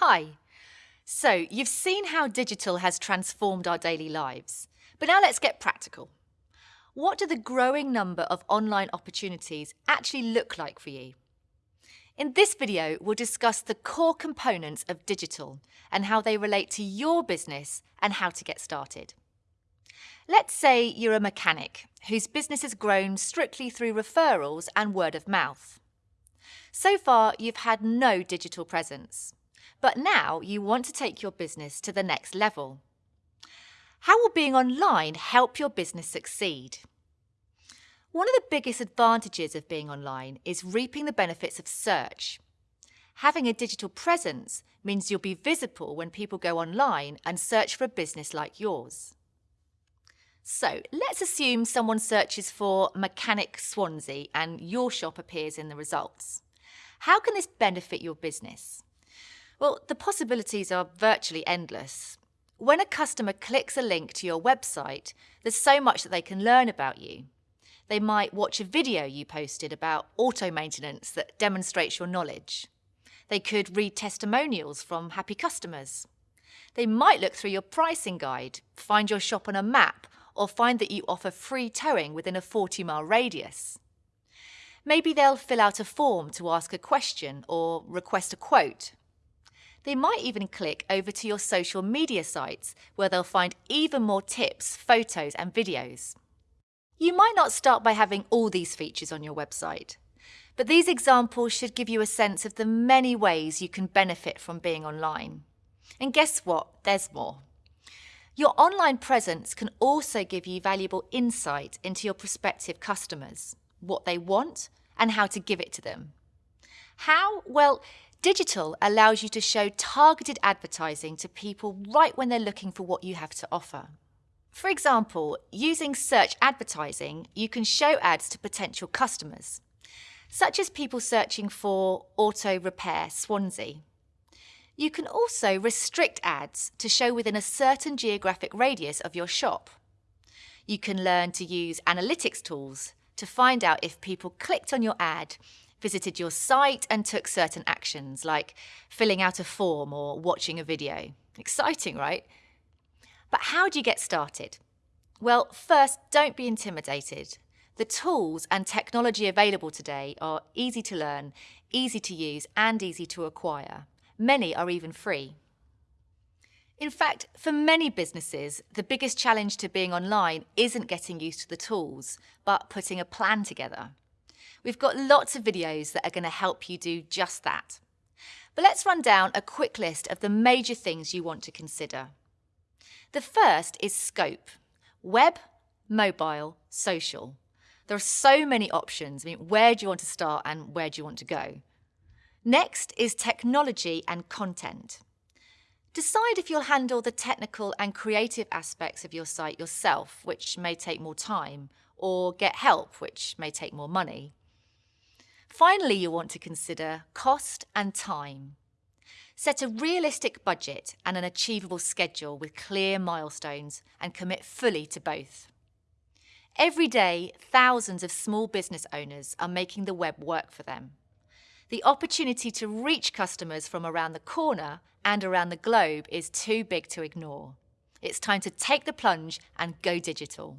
Hi. So, you've seen how digital has transformed our daily lives. But now let's get practical. What do the growing number of online opportunities actually look like for you? In this video, we'll discuss the core components of digital and how they relate to your business and how to get started. Let's say you're a mechanic whose business has grown strictly through referrals and word of mouth. So far, you've had no digital presence, but now you want to take your business to the next level. How will being online help your business succeed? One of the biggest advantages of being online is reaping the benefits of search. Having a digital presence means you'll be visible when people go online and search for a business like yours. So let's assume someone searches for Mechanic Swansea and your shop appears in the results. How can this benefit your business? Well, the possibilities are virtually endless. When a customer clicks a link to your website, there's so much that they can learn about you. They might watch a video you posted about auto maintenance that demonstrates your knowledge. They could read testimonials from happy customers. They might look through your pricing guide, find your shop on a map, or find that you offer free towing within a 40 mile radius. Maybe they'll fill out a form to ask a question or request a quote. They might even click over to your social media sites where they'll find even more tips, photos and videos. You might not start by having all these features on your website, but these examples should give you a sense of the many ways you can benefit from being online. And guess what? There's more. Your online presence can also give you valuable insight into your prospective customers, what they want, and how to give it to them. How? Well, digital allows you to show targeted advertising to people right when they're looking for what you have to offer. For example, using search advertising, you can show ads to potential customers, such as people searching for auto repair Swansea. You can also restrict ads to show within a certain geographic radius of your shop. You can learn to use analytics tools to find out if people clicked on your ad, visited your site and took certain actions like filling out a form or watching a video. Exciting, right? But how do you get started? Well, first, don't be intimidated. The tools and technology available today are easy to learn, easy to use, and easy to acquire. Many are even free. In fact, for many businesses, the biggest challenge to being online isn't getting used to the tools, but putting a plan together. We've got lots of videos that are going to help you do just that. But let's run down a quick list of the major things you want to consider. The first is scope. Web, mobile, social. There are so many options. I mean, where do you want to start and where do you want to go? Next is technology and content. Decide if you'll handle the technical and creative aspects of your site yourself, which may take more time, or get help, which may take more money. Finally, you want to consider cost and time. Set a realistic budget and an achievable schedule with clear milestones and commit fully to both. Every day, thousands of small business owners are making the web work for them. The opportunity to reach customers from around the corner and around the globe is too big to ignore. It's time to take the plunge and go digital.